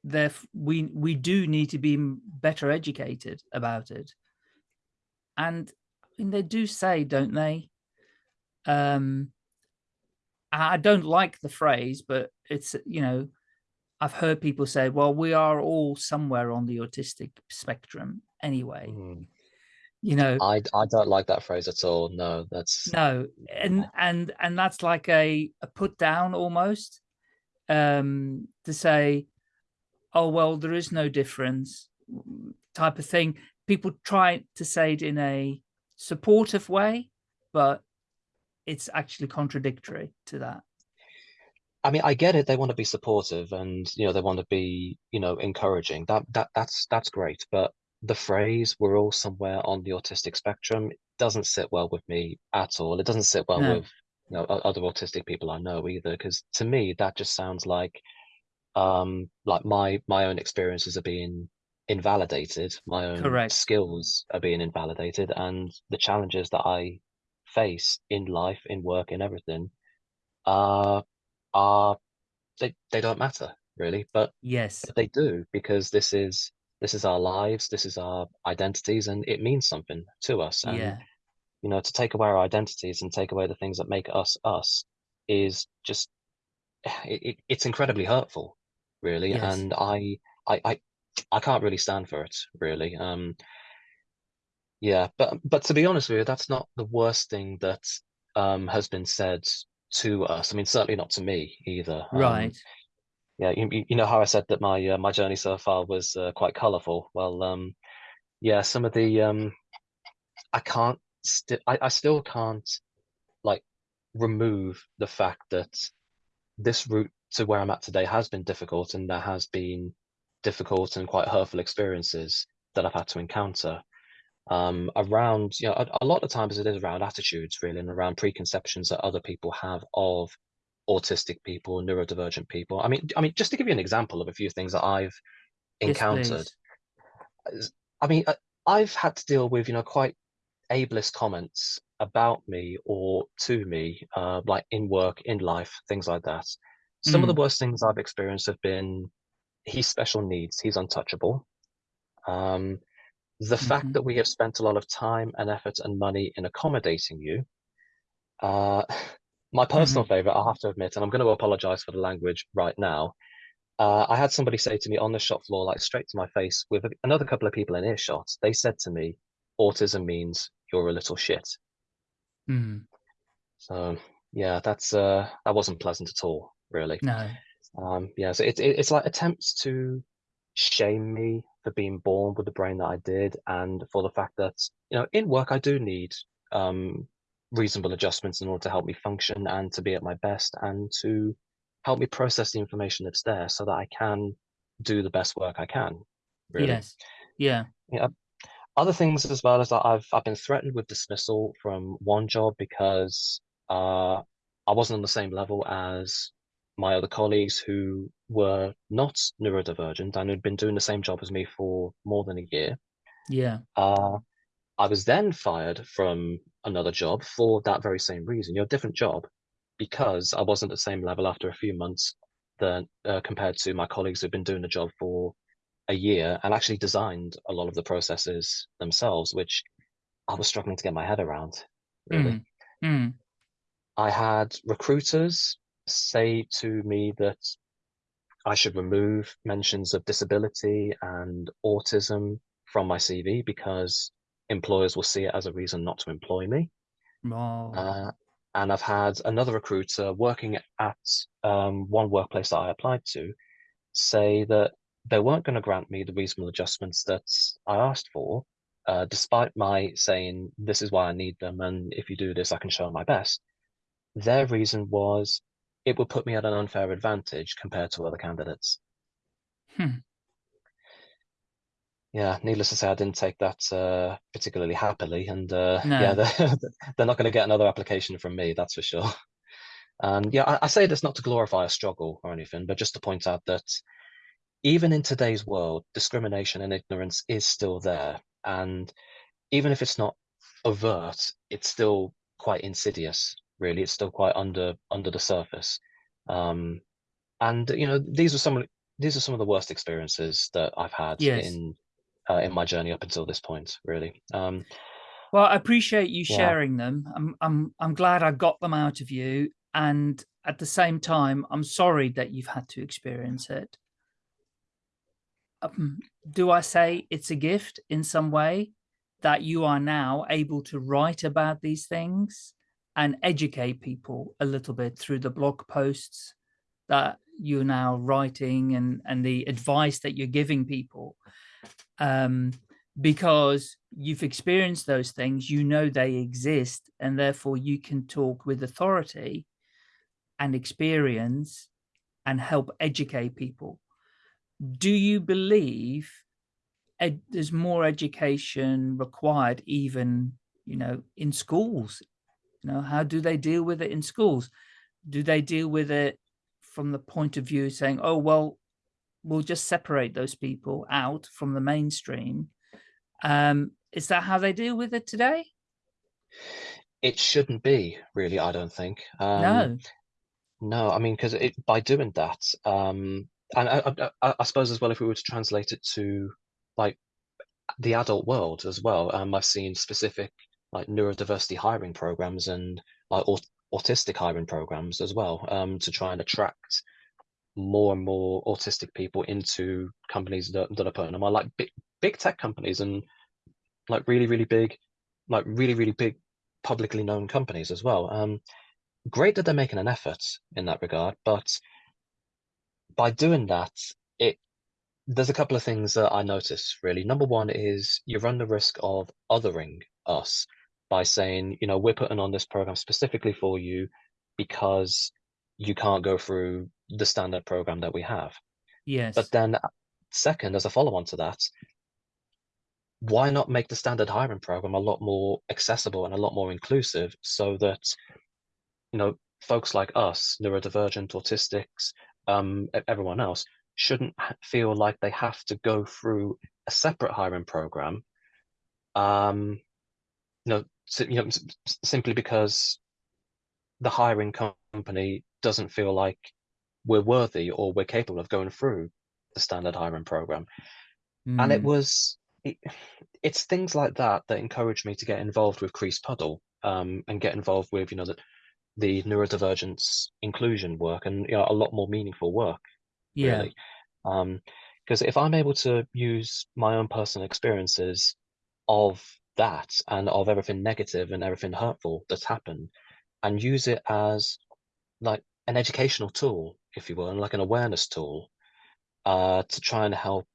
therefore we we do need to be better educated about it. And I mean, they do say, don't they? Um, I don't like the phrase, but it's, you know, I've heard people say, well, we are all somewhere on the autistic spectrum anyway. Mm. You know, I I don't like that phrase at all. No, that's no, and and and that's like a, a put down almost um, to say, oh well, there is no difference type of thing. People try to say it in a supportive way, but it's actually contradictory to that. I mean, I get it. They want to be supportive and, you know, they want to be, you know, encouraging. That that that's that's great. But the phrase "we're all somewhere on the autistic spectrum" doesn't sit well with me at all. It doesn't sit well No. with, you know, other autistic people I know either. Because to me, that just sounds like, um, like my my own experiences are being invalidated, my own Correct. skills are being invalidated, and the challenges that I face in life, in work, in everything, uh, are they they don't matter really, but Yes. they do because this is this is our lives, this is our identities, and it means something to us. And Yeah. you know, to take away our identities and take away the things that make us us is just it, it, it's incredibly hurtful, really. Yes. And I I I I can't really stand for it, really. Um, yeah, but but to be honest with you, that's not the worst thing that um has been said to us. I mean, certainly not to me either. Um, Right. Yeah, you, you- know how I said that my uh, my journey so far was uh, quite colourful. Well, um, yeah, some of the um, I can't I, I still can't like remove the fact that this route to where I'm at today has been difficult, and there has been difficult and quite hurtful experiences that I've had to encounter. Um, around, you know, a, a lot of times it is around attitudes really, and around preconceptions that other people have of autistic people, neurodivergent people. I mean, I mean, just to give you an example of a few things that I've encountered. please. I mean, I- I've had to deal with, you know, quite ableist comments about me or to me, uh, like in work, in life, things like that. Some of the worst things I've experienced have been, he's special needs, he's untouchable. Um, the fact Mhm. that we have spent a lot of time and effort and money in accommodating you. Uh, my personal favorite, I have to admit, and I'm going to apologize for the language right now. Uh, I had somebody say to me on the shop floor, like straight to my face, with another couple of people in earshot. They said to me, "Autism means you're a little shit." Mm. So yeah, that's uh, that wasn't pleasant at all, really. No. Um, yeah, so it's it, it's like attempts to shame me for being born with the brain that I did, and for the fact that you know in work I do need um, reasonable adjustments in order to help me function and to be at my best and to help me process the information that's there so that I can do the best work I can. Really. Yes. Yeah. Yeah. Other things as well as that I've I've been threatened with dismissal from one job because uh, I wasn't on the same level as my other colleagues who were not neurodivergent and who'd been doing the same job as me for more than a year. Yeah. Uh, I was then fired from another job for that very same reason, you know, different job, because I wasn't at the same level after a few months than uh, compared to my colleagues who've been doing the job for a year and actually designed a lot of the processes themselves, which I was struggling to get my head around, really. Mm. Mm. I had recruiters say to me that I should remove mentions of disability and autism from my CV because employers will see it as a reason not to employ me. Oh. Uh, and I've had another recruiter working at um, one workplace that I applied to say that they weren't going to grant me the reasonable adjustments that I asked for, uh, despite my saying, this is why I need them, and if you do this, I can show my best. Their reason was it would put me at an unfair advantage compared to other candidates. Hmm. Yeah, needless to say, I didn't take that uh, particularly happily, and uh, No. yeah, they're, they're not going to get another application from me, that's for sure. And yeah, I, I say this not to glorify a struggle or anything, but just to point out that even in today's world, discrimination and ignorance is still there. And even if it's not overt, it's still quite insidious, really. It's still quite under under the surface. Um, and you know, these are some of these are some of the worst experiences that I've had Yes. in uh, in my journey up until this point, really. Um, Well, I appreciate you Yeah. sharing them. I'm I'm I'm glad I got them out of you. And at the same time, I'm sorry that you've had to experience it. Um, do I say it's a gift in some way that you are now able to write about these things and educate people a little bit through the blog posts that you're now writing and and the advice that you're giving people um because you've experienced those things you know they exist and therefore you can talk with authority and experience and help educate people. Do you believe there's more education required even you know in schools? You know how do they deal with it in schools? Do they deal with it from the point of view saying oh well we'll just separate those people out from the mainstream. Um is that how they deal with it today? It shouldn't be really, I don't think. Um, no. No, I mean, because by doing that, um, and I, I, I- I suppose as well, if we were to translate it to like the adult world as well, um, I've seen specific like neurodiversity hiring programs and like aut autistic hiring programs as well, um, to try and attract more and more autistic people into companies that, that are putting them on, like big big tech companies and like really really big, like really really big publicly known companies as well. Um, great that they're making an effort in that regard, but by doing that, it there's a couple of things that I notice really. Number one is you run the risk of othering us by saying, you know, we're putting on this program specifically for you because you can't go through the standard program that we have. yes But then, second, as a follow on to that, why not make the standard hiring program a lot more accessible and a lot more inclusive so that you know folks like us neurodivergent autistics um everyone else shouldn't feel like they have to go through a separate hiring program um you know, si- you know simply because the hiring company doesn't feel like we're worthy or we're capable of going through the standard hiring program. And it Mm, was it, it's things like that that encouraged me to get involved with Creased Puddle um, and get involved with you know the, the neurodivergence inclusion work and you know a lot more meaningful work yeah. really. Um because if I'm able to use my own personal experiences of that and of everything negative and everything hurtful that's happened and use it as like an educational tool if you will and like an awareness tool uh to try and help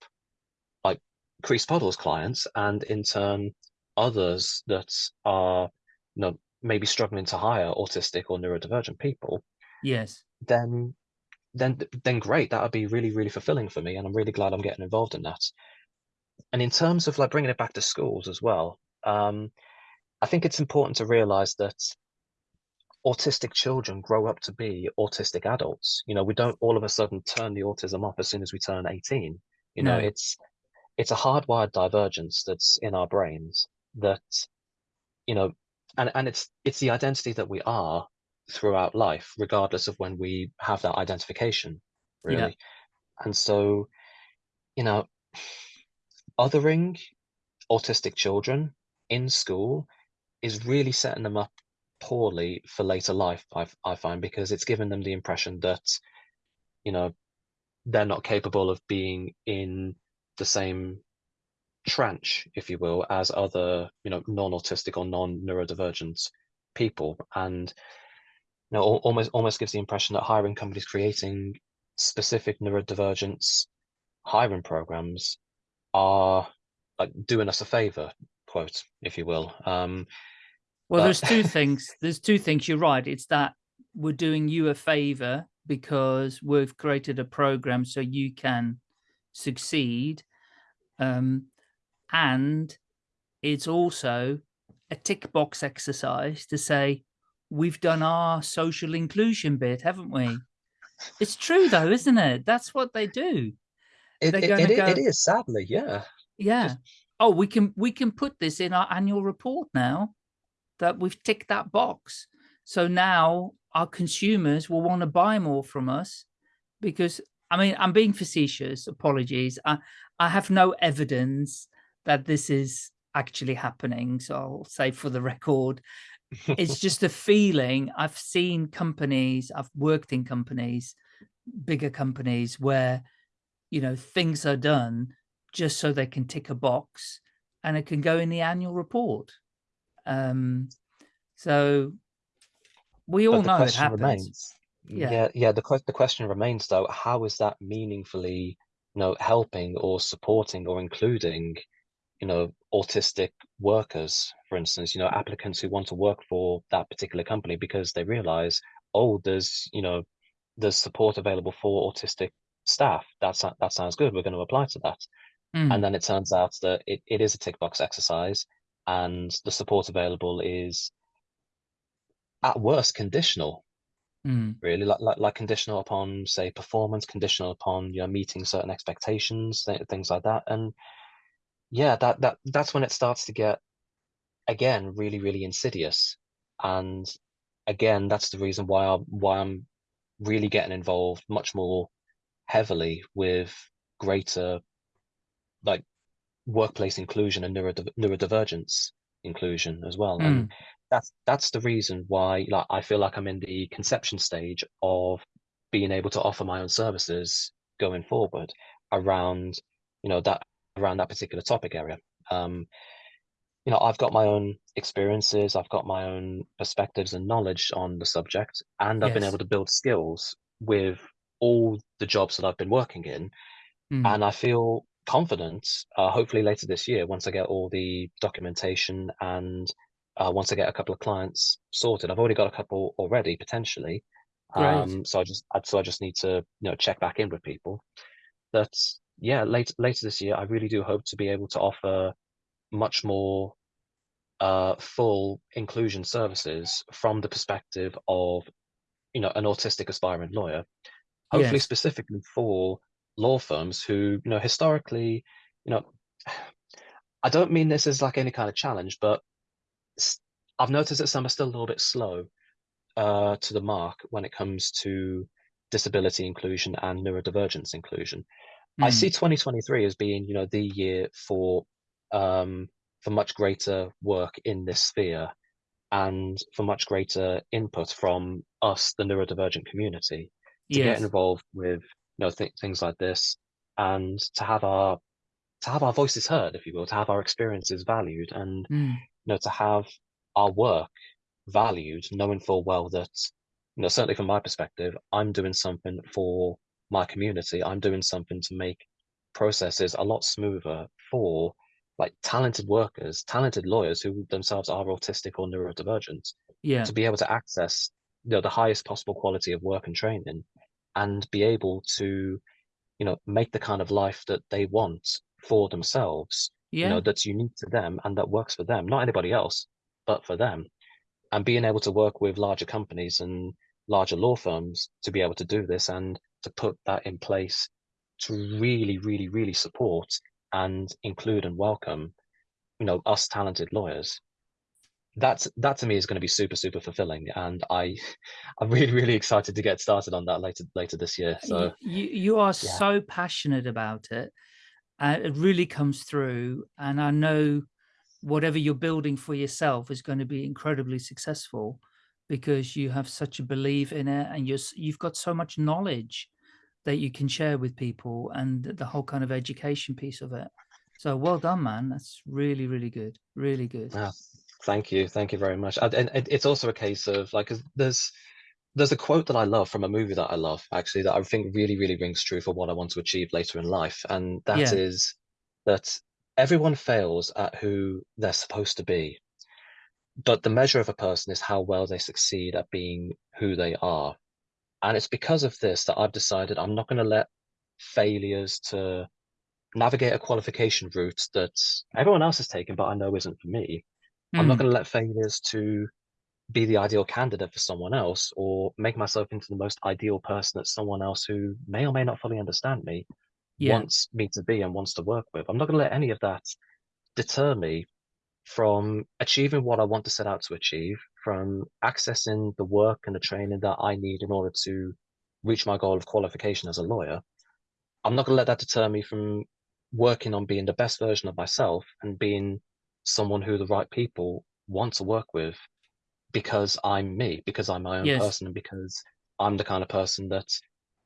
like Creased Puddle's clients and in turn others that are you know maybe struggling to hire autistic or neurodivergent people, yes then then then great. That would be really, really fulfilling for me. And I'm really glad I'm getting involved in that. And in terms of like bringing it back to schools as well, um, I think it's important to realize that autistic children grow up to be autistic adults. You know, we don't all of a sudden turn the autism off as soon as we turn 18. You know, it's it's a hardwired divergence that's in our brains that, you know, and, and it's it's the identity that we are throughout life, regardless of when we have that identification, Yeah. really. And so, you know, othering autistic children in school is really setting them up poorly for later life, I, I find, because it's given them the impression that, you know, they're not capable of being in the same tranche, if you will, as other, you know, non-autistic or non-neurodivergent people. And you know, almost almost gives the impression that hiring companies creating specific neurodivergence hiring programs are like doing us a favor, quote, if you will. Um, well, but- there's two things. There's two things. You're right. It's that we're doing you a favor because we've created a program so you can succeed. Um, and it's also a tick box exercise to say, we've done our social inclusion bit, haven't we? It's true though, isn't it? That's what they do. It, it, it, go, it is sadly, yeah. Yeah. Oh, we can we can put this in our annual report now that we've ticked that box. So now our consumers will want to buy more from us because I mean I'm being facetious, apologies. I I have no evidence that this is actually happening. So I'll say for the record, it's just a feeling. I've seen companies, I've worked in companies, bigger companies where, you know, things are done just so they can tick a box and it can go in the annual report. Um, so we all know it happens. remains. Yeah. Yeah, yeah. The the question remains though, how is that meaningfully, you know, helping or supporting or including, you know, autistic workers, for instance, you know, applicants who want to work for that particular company because they realize, oh, there's, you know, there's support available for autistic staff. That's that sounds good. We're going to apply to that. Mm, And then it turns out that it, it is a tick box exercise and the support available is at worst conditional. Mm, really like, like like conditional upon say performance conditional upon you know meeting certain expectations th- things like that. And yeah that that that's when it starts to get again really really insidious. And again that's the reason why I why I'm really getting involved much more heavily with greater like workplace inclusion and neurodiv- neurodivergence inclusion as well and mm. that's that's the reason why like I feel like I'm in the conception stage of being able to offer my own services going forward around you know that around that particular topic area um you know I've got my own experiences I've got my own perspectives and knowledge on the subject and I've been able to build skills with all the jobs that I've been working in Mm. and I feel confident. Uh, hopefully later this year, once I get all the documentation and uh, once I get a couple of clients sorted, I've already got a couple already potentially. Um, so I just so I just need to you know check back in with people. That yeah, later later this year, I really do hope to be able to offer much more uh, full inclusion services from the perspective of you know an autistic aspiring lawyer hopefully Yes. specifically for law firms who you know historically you know i don't mean this as like any kind of challenge but I've noticed that some are still a little bit slow uh to the mark when it comes to disability inclusion and neurodivergence inclusion i Mm. see 2023 as being you know the year for um for much greater work in this sphere and for much greater input from us the neurodivergent community to yes. get involved with you know th- things like this and to have our to have our voices heard if you will to have our experiences valued and Mm. you know to have our work valued knowing full well that you know certainly from my perspective i'm doing something for my community i'm doing something to make processes a lot smoother for like talented workers talented lawyers who themselves are autistic or neurodivergent Yeah. to be able to access you know the highest possible quality of work and training and be able to you know make the kind of life that they want for themselves yeah. you know that's unique to them and that works for them not anybody else but for them and being able to work with larger companies and larger law firms to be able to do this and to put that in place to really really really support and include and welcome you know us talented lawyers that's that to me is going to be super super fulfilling and i i'm really really excited to get started on that later later this year so you you are yeah. so passionate about it. Uh, it really comes through and i know whatever you're building for yourself is going to be incredibly successful because you have such a belief in it and you're you've got so much knowledge that you can share with people and the whole kind of education piece of it. So well done man. That's really really good really good. Ah, thank you thank you very much and, and it's also a case of like there's there's a quote that I love from a movie that I love, actually, that I think really, really rings true for what I want to achieve later in life. And that Yeah. is that everyone fails at who they're supposed to be. But the measure of a person is how well they succeed at being who they are. And it's because of this that I've decided I'm not going to let failures to navigate a qualification route that everyone else has taken, but I know isn't for me. I'm not Mm, going to let failures to be the ideal candidate for someone else or make myself into the most ideal person that someone else who may or may not fully understand me yeah. wants me to be and wants to work with. I'm not going to let any of that deter me from achieving what I want to set out to achieve, from accessing the work and the training that I need in order to reach my goal of qualification as a lawyer. I'm not going to let that deter me from working on being the best version of myself and being someone who the right people want to work with because I'm me, because I'm my own Yes. person, and because I'm the kind of person that,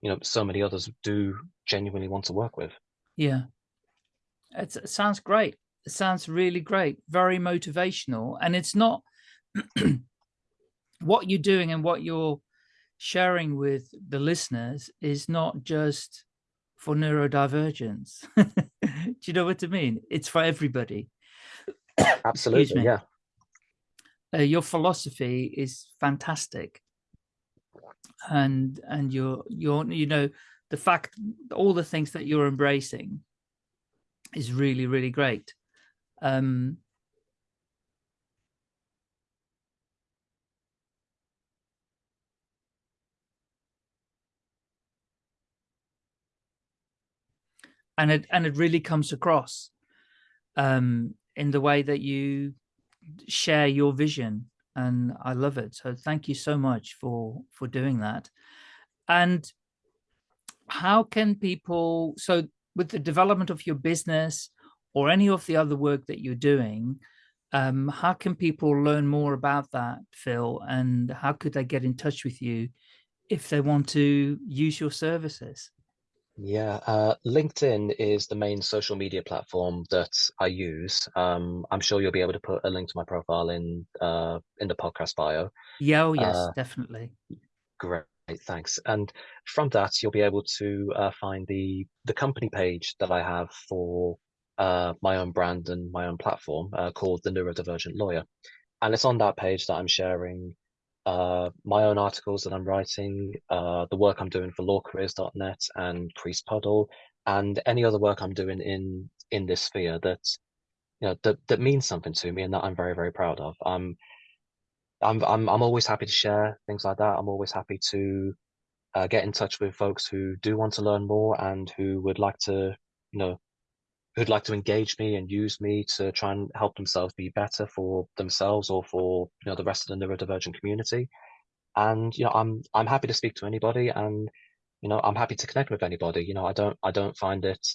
you know, so many others do genuinely want to work with. Yeah. It's, it sounds great. It sounds really great. Very motivational. And it's not what you're doing and what you're sharing with the listeners is not just for neurodivergence. Do you know what I mean? It's for everybody. Absolutely, yeah. Uh, your philosophy is fantastic. And and you're you're you know the fact all the things that you're embracing is really really great. Um and it and it really comes across um in the way that you share your vision and I love it. So thank you so much for for doing that. And how can people so with the development of your business or any of the other work that you're doing um how can people learn more about that phil and how could they get in touch with you if they want to use your services Yeah, uh, LinkedIn is the main social media platform that I use. Um, I'm sure you'll be able to put a link to my profile in uh, in the podcast bio. yeah oh yes Uh, definitely great, thanks. And from that, you'll be able to uh, find the the company page that I have for uh, my own brand and my own platform uh, called the Neurodivergent Lawyer. And it's on that page that I'm sharing uh, my own articles that I'm writing, uh, the work I'm doing for lawcareers.net and Creased Puddle, and any other work I'm doing in in this sphere that you know that that means something to me and that I'm very very proud of. I'm I'm I'm I'm always happy to share things like that. I'm always happy to uh, get in touch with folks who do want to learn more and who would like to you know who'd like to engage me and use me to try and help themselves be better for themselves or for you know the rest of the neurodivergent community. And you know i'm i'm happy to speak to anybody and you know i'm happy to connect with anybody. You know i don't i don't find it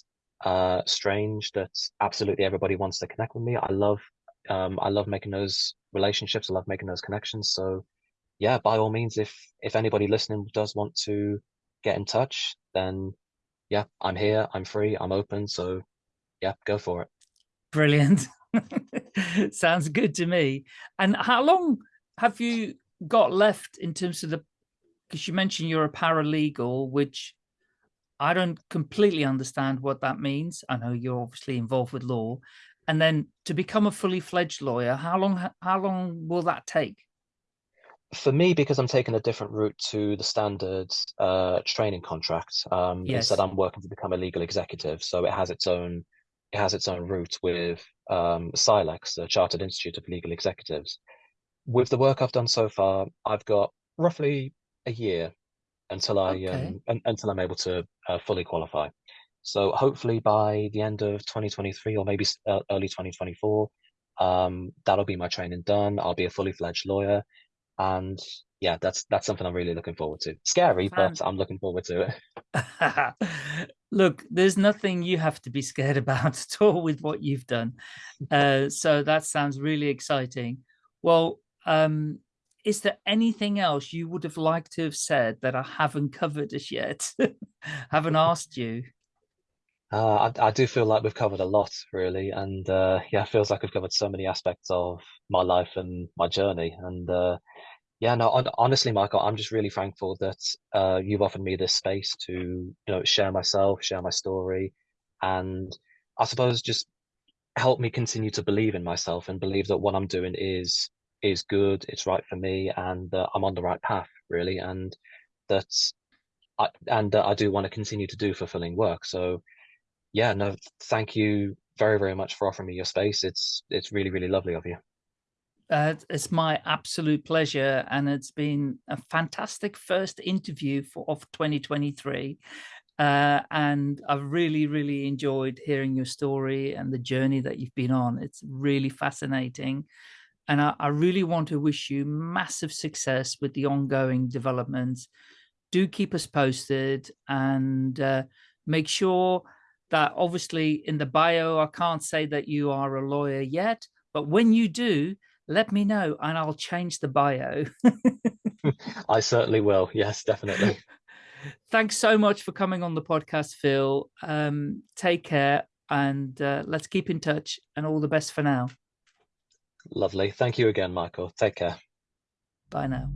uh strange that absolutely everybody wants to connect with me. I love um i love making those relationships. I love making those connections. So yeah by all means if if anybody listening does want to get in touch then yeah i'm here. I'm free. I'm open. So yeah go for it. Brilliant. Sounds good to me. And how long have you got left in terms of the because you mentioned you're a paralegal which i don't completely understand what that means. I know you're obviously involved with law. And then to become a fully fledged lawyer how long how long will that take? For me, because I'm taking a different route to the standard uh, training contract, um, yes. Instead I'm working to become a legal executive. So it has its own it has its own route with um, CILEX, the Chartered Institute of Legal Executives. With the work I've done so far, I've got roughly a year until I okay um, un until I'm able to uh, fully qualify. So hopefully by the end of 2023 or maybe uh, early 2024, um, that'll be my training done. I'll be a fully fledged lawyer and yeah, that's that's something I'm really looking forward to. Scary, Fan- but I'm looking forward to it. Look, there's nothing you have to be scared about at all with what you've done. Uh, so that sounds really exciting. Well, um, is there anything else you would have liked to have said that I haven't covered as yet? haven't asked you? Uh, I, I do feel like we've covered a lot, really, and uh, yeah, it feels like we've covered so many aspects of my life and my journey. And uh, Yeah, no, honestly, Michael, I'm just really thankful that uh, you've offered me this space to, you know, share myself, share my story, and I suppose just help me continue to believe in myself and believe that what I'm doing is is good, it's right for me, and that I'm on the right path, really, and that I and uh, I do want to continue to do fulfilling work. So, yeah, no, thank you very, very much for offering me your space. It's it's really, really lovely of you. Uh, it's my absolute pleasure, and it's been a fantastic first interview for of 2023. Uh, and I've really, really enjoyed hearing your story and the journey that you've been on. It's really fascinating. And I, I really want to wish you massive success with the ongoing developments. Do keep us posted and uh, make sure that obviously in the bio, I can't say that you are a lawyer yet, but when you do, let me know and I'll change the bio. I certainly will. Yes, definitely. Thanks so much for coming on the podcast, Phil. Um, take care and uh, let's keep in touch and all the best for now. Lovely. Thank you again, Michael. Take care. Bye now.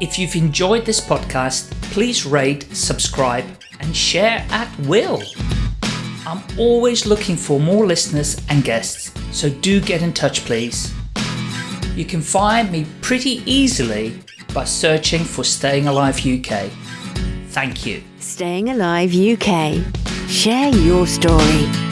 If you've enjoyed this podcast, please rate, subscribe, and share at will. I'm always looking for more listeners and guests, so do get in touch, please. You can find me pretty easily by searching for Staying Alive UK. Thank you. Staying Alive UK. Share your story.